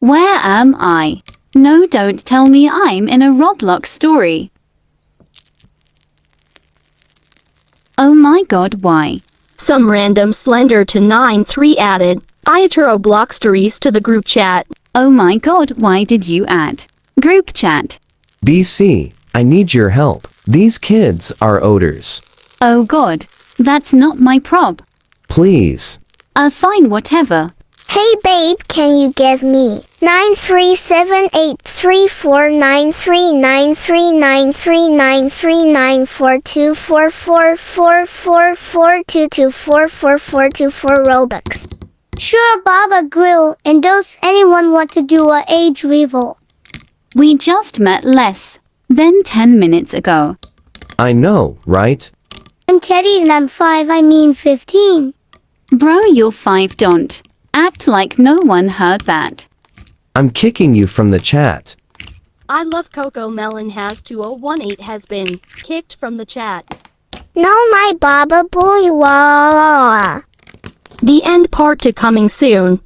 Where am I? No, don't tell me I'm in a Roblox story. Oh my god, why? Some random slender to 9-3 added Iaturo block stories to the group chat. Oh my god, why did you add? Group chat. BC, I need your help. These kids are odors. Oh god, that's not my prob. Please. Uh, fine, whatever. Hey babe, can you give me nine three seven eight three four nine three nine three nine three nine three nine four two four four four four four two two four four four two four Robux? Sure, Baba Grill. And does anyone want to do a age reveal? We just met less than 10 minutes ago. I know, right? I'm Teddy and I'm five. I mean fifteen. Bro, you're five, don't. Act like no one heard that. I'm kicking you from the chat. I love Cocomelon has 2018 has been kicked from the chat. No, my Baba boy. Wah. The end part to coming soon.